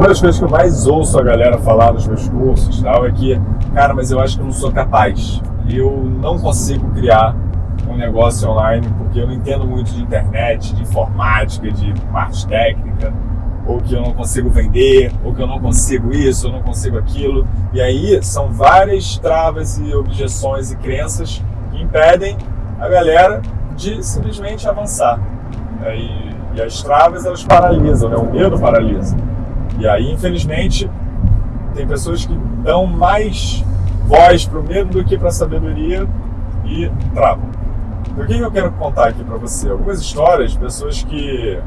Uma das coisas que eu mais ouço a galera falar nos meus cursos tal, é que, cara, mas eu acho que eu não sou capaz. Eu não consigo criar um negócio online porque eu não entendo muito de internet, de informática, de parte técnica, ou que eu não consigo vender, ou que eu não consigo isso, eu não consigo aquilo. E aí são várias travas e objeções e crenças que impedem a galera de simplesmente avançar. E, e as travas elas paralisam, né? o medo paralisa. E aí, infelizmente, tem pessoas que dão mais voz para o medo do que para a sabedoria e travam. Então, o que eu quero contar aqui para você? Algumas histórias de pessoas que,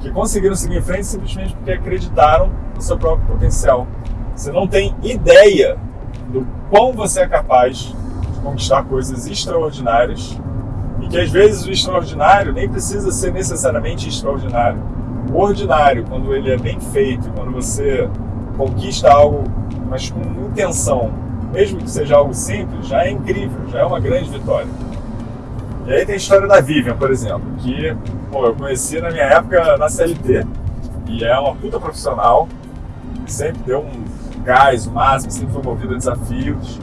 que conseguiram seguir em frente simplesmente porque acreditaram no seu próprio potencial. Você não tem ideia do quão você é capaz de conquistar coisas extraordinárias e que às vezes o extraordinário nem precisa ser necessariamente extraordinário ordinário, quando ele é bem feito, quando você conquista algo, mas com intenção, mesmo que seja algo simples, já é incrível, já é uma grande vitória. E aí tem a história da Vivian, por exemplo, que pô, eu conheci na minha época na CLT, e é uma puta profissional, sempre deu um gás, o máximo, sempre foi movida a desafios.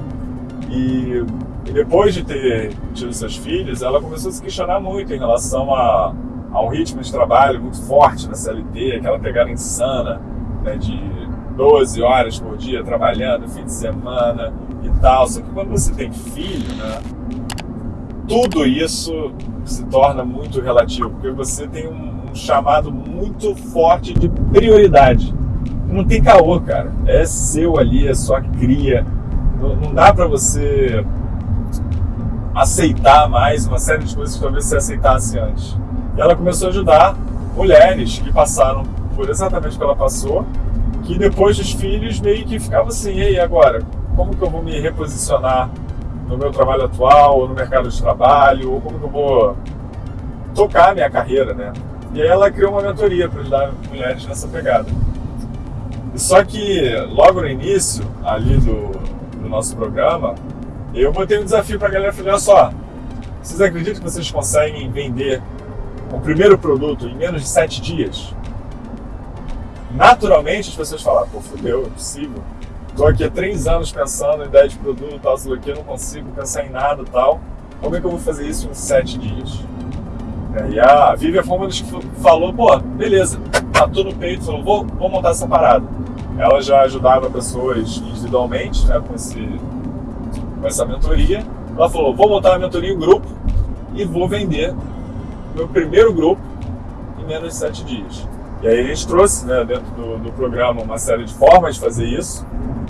E, e depois de ter tido seus filhos, ela começou a se questionar muito em relação a há um ritmo de trabalho muito forte na CLT, aquela pegada insana né, de 12 horas por dia trabalhando, fim de semana e tal. Só que quando você tem filho, né, tudo isso se torna muito relativo, porque você tem um, chamado muito forte de prioridade. Não tem caô, cara. É seu ali, é sua cria. Não, não dá para você aceitar mais uma série de coisas que talvez você aceitasse antes. E ela começou a ajudar mulheres que passaram por exatamente o que ela passou, que depois dos filhos meio que ficavam assim, e agora, como que eu vou me reposicionar no meu trabalho atual, ou no mercado de trabalho, ou como que eu vou tocar a minha carreira, né? E aí ela criou uma mentoria para ajudar mulheres nessa pegada. Só que logo no início, ali do, do nosso programa, eu botei um desafio para a galera, falei, olha só, vocês acreditam que vocês conseguem vender o primeiro produto em menos de sete dias, naturalmente as pessoas falam, pô, fudeu, é possível. Estou aqui há três anos pensando em ideia de produto, tal, sei aqui, não consigo pensar em nada tal. Como é que eu vou fazer isso em sete dias? É, e a Vivian das que falou, pô, beleza, matou no peito, falou, vou, vou montar essa parada. Ela já ajudava pessoas individualmente, né, com, esse, com essa mentoria. Ela falou, vou montar uma mentoria em grupo e vou vender meu primeiro grupo em menos de sete dias. E aí a gente trouxe né, dentro do, do, programa uma série de formas de fazer isso,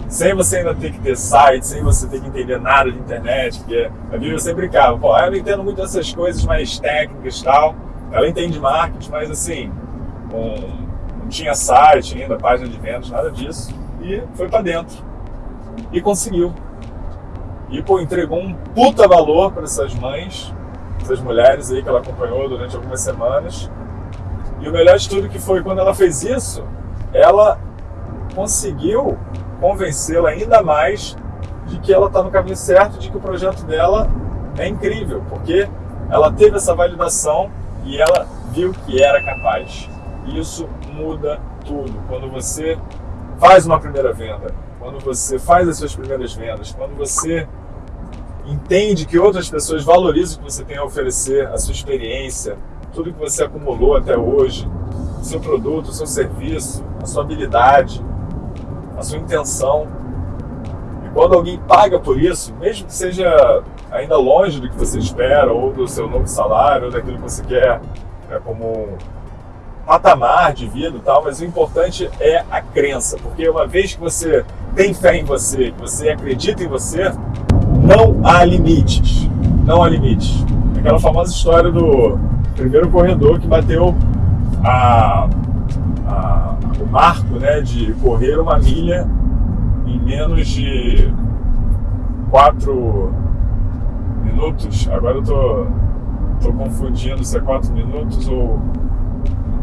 sem você ainda ter que ter site, sem você ter que entender nada de internet, porque a Bíblia sempre brincava, pô, eu entendo muito dessas coisas mais técnicas e tal, ela entende marketing, mas assim, um, não tinha site ainda, página de vendas, nada disso, e foi para dentro. E conseguiu. E, pô, entregou um puta valor para essas mães, essas mulheres aí que ela acompanhou durante algumas semanas. E o melhor de tudo que foi quando ela fez isso, ela conseguiu convencê-la ainda mais de que ela está no caminho certo, de que o projeto dela é incrível, porque ela teve essa validação e ela viu que era capaz. Isso muda tudo. Quando você faz uma primeira venda, quando você faz as suas primeiras vendas, quando você entende que outras pessoas valorizam o que você tem a oferecer, a sua experiência, tudo que você acumulou até hoje, o seu produto, o seu serviço, a sua habilidade, a sua intenção. E quando alguém paga por isso, mesmo que seja ainda longe do que você espera, ou do seu novo salário, ou daquilo que você quer é como um patamar de vida e tal, mas o importante é a crença, porque uma vez que você tem fé em você, que você acredita em você, não há limites. Não há limites. Aquela famosa história do primeiro corredor que bateu a, a, o marco né, de correr uma milha em menos de quatro minutos. Agora eu tô, tô confundindo se é quatro minutos ou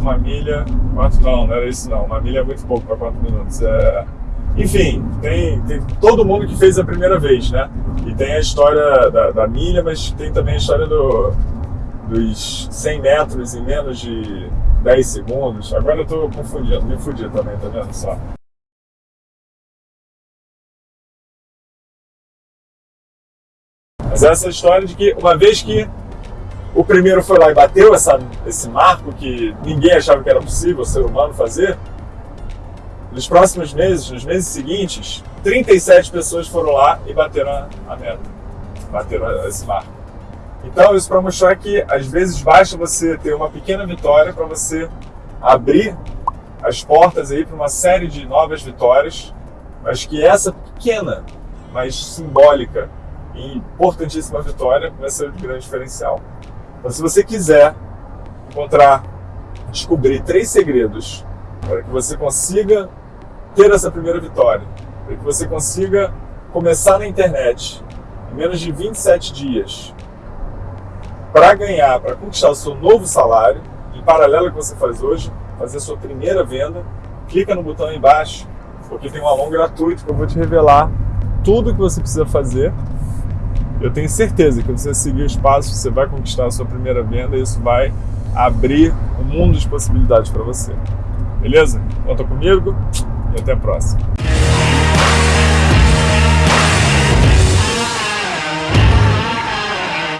uma milha. Quatro não, não era isso não. Uma milha é muito pouco para quatro minutos. É, enfim, tem, tem todo mundo que fez a primeira vez, né? Tem a história da, da milha, mas tem também a história do, dos 100 metros em menos de 10 segundos. Agora eu tô confundindo, me fudi também, tá vendo só? Mas essa história de que uma vez que o primeiro foi lá e bateu essa, esse marco que ninguém achava que era possível o ser humano fazer, nos próximos meses, nos meses seguintes, 37 pessoas foram lá e bateram a, meta, bateram esse marco. Então, isso para mostrar que às vezes basta você ter uma pequena vitória para você abrir as portas aí para uma série de novas vitórias, mas que essa pequena, mas simbólica e importantíssima vitória vai ser o grande diferencial. Então, se você quiser encontrar, descobrir três segredos para que você consiga ter essa primeira vitória, para que você consiga começar na internet em menos de 27 dias, para ganhar, para conquistar o seu novo salário, em paralelo ao que você faz hoje, fazer a sua primeira venda, clica no botão aí embaixo, porque tem um aluno gratuito que eu vou te revelar tudo o que você precisa fazer. Eu tenho certeza que você seguir os passos, você vai conquistar a sua primeira venda e isso vai abrir um mundo de possibilidades para você. Beleza? Conta comigo e até a próxima.